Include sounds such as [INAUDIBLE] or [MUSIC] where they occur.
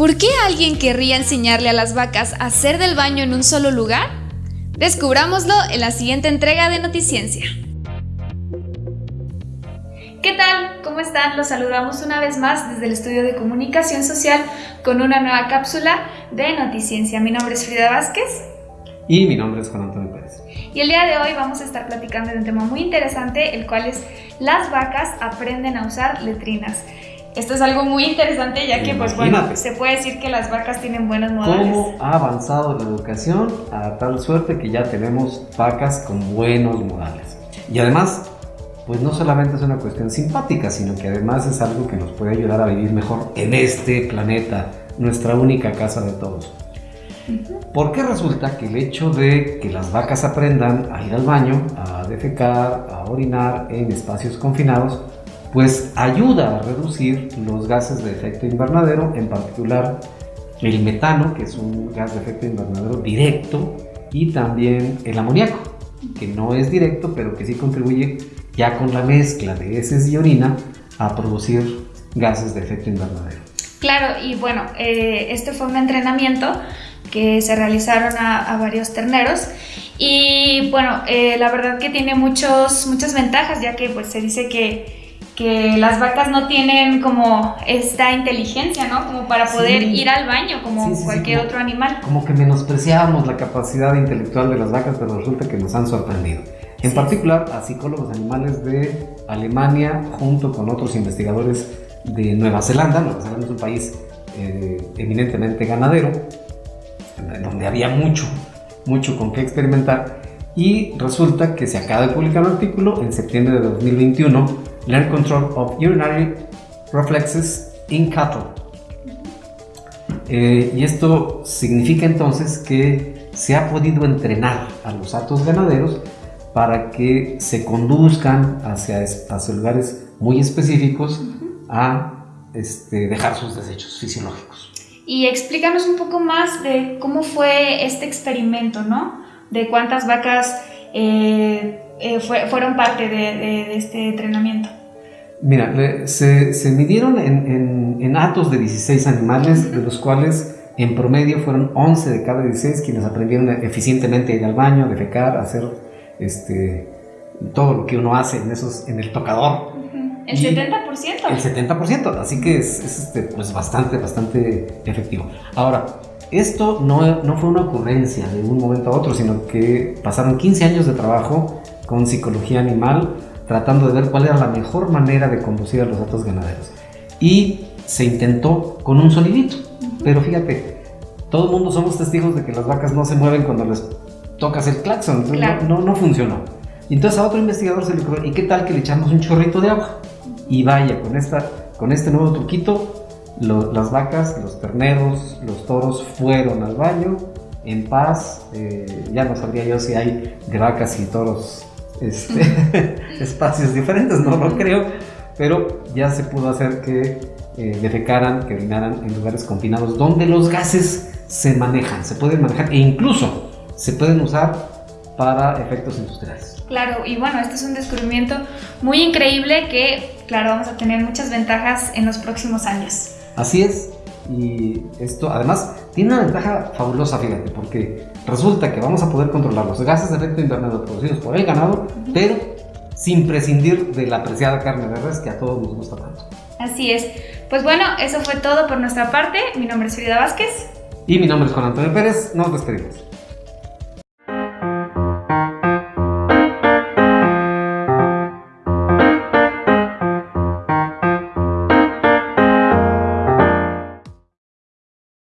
¿Por qué alguien querría enseñarle a las vacas a hacer del baño en un solo lugar? Descubrámoslo en la siguiente entrega de Noticiencia. ¿Qué tal? ¿Cómo están? Los saludamos una vez más desde el estudio de comunicación social con una nueva cápsula de Noticiencia. Mi nombre es Frida Vázquez. Y mi nombre es Juan Antonio Pérez. Y el día de hoy vamos a estar platicando de un tema muy interesante, el cual es las vacas aprenden a usar letrinas. Esto es algo muy interesante ya que, pues bueno, se puede decir que las vacas tienen buenos modales. ¿Cómo ha avanzado la educación a tal suerte que ya tenemos vacas con buenos modales? Y además, pues no solamente es una cuestión simpática, sino que además es algo que nos puede ayudar a vivir mejor en este planeta, nuestra única casa de todos. Porque resulta que el hecho de que las vacas aprendan a ir al baño, a defecar, a orinar en espacios confinados, pues ayuda a reducir los gases de efecto invernadero, en particular el metano, que es un gas de efecto invernadero directo, y también el amoníaco, que no es directo, pero que sí contribuye ya con la mezcla de heces y orina a producir gases de efecto invernadero. Claro, y bueno, eh, este fue un entrenamiento que se realizaron a, varios terneros y bueno, eh, la verdad que tiene muchos, muchas ventajas ya que pues se dice que que las vacas no tienen como esta inteligencia, ¿no? Como para poder ir al baño como cualquier otro animal. Como que menospreciábamos la capacidad intelectual de las vacas, pero resulta que nos han sorprendido. En particular a psicólogos animales de Alemania junto con otros investigadores de Nueva Zelanda. Nueva Zelanda es un país eh, eminentemente ganadero, donde había mucho, mucho con qué experimentar. Y resulta que se acaba de publicar un artículo en septiembre de 2021 Learn Control of Urinary Reflexes in Cattle. Eh, y esto significa entonces que se ha podido entrenar a los atos ganaderos para que se conduzcan hacia, hacia lugares muy específicos a este, dejar sus desechos fisiológicos. Y explícanos un poco más de cómo fue este experimento, ¿no? De cuántas vacas eh, eh, fueron parte de, este entrenamiento? Mira, se, se midieron en, en, atos de 16 animales, de los cuales en promedio fueron 11 de cada 16 quienes aprendieron eficientemente a ir al baño, defecar, hacer este, todo lo que uno hace en, esos, en el tocador. ¿El 70%? El 70%, así que es, este, pues bastante, bastante efectivo. Ahora, esto no, no, fue una ocurrencia de un momento a otro, sino que pasaron 15 años de trabajo con psicología animal, tratando de ver cuál era la mejor manera de conducir a los datos ganaderos. Y se intentó con un sonidito, pero fíjate, todo el mundo somos testigos de que las vacas no se mueven cuando les tocas el claxon, no, no, funcionó. Y entonces a otro investigador se le ocurrió, ¿y qué tal que le echamos un chorrito de agua? Y vaya, con, esta, con este nuevo truquito, las vacas, los terneros, los toros fueron al baño en paz. Eh, ya no sabría yo si hay de vacas y toros este, [LAUGHS] espacios diferentes, no lo creo, pero ya se pudo hacer que eh, defecaran, que orinaran en lugares confinados donde los gases se manejan, se pueden manejar e incluso se pueden usar para efectos industriales. Claro, y bueno, este es un descubrimiento muy increíble que, claro, vamos a tener muchas ventajas en los próximos años. Así es, y esto además tiene una ventaja fabulosa, fíjate, porque resulta que vamos a poder controlar los gases de efecto invernadero producidos por el ganado, pero sin prescindir de la apreciada carne de res que a todos nos gusta tanto. Así es. Pues bueno, eso fue todo por nuestra parte. Mi nombre es Frida Vázquez. Y mi nombre es Juan Antonio Pérez. Nos despedimos.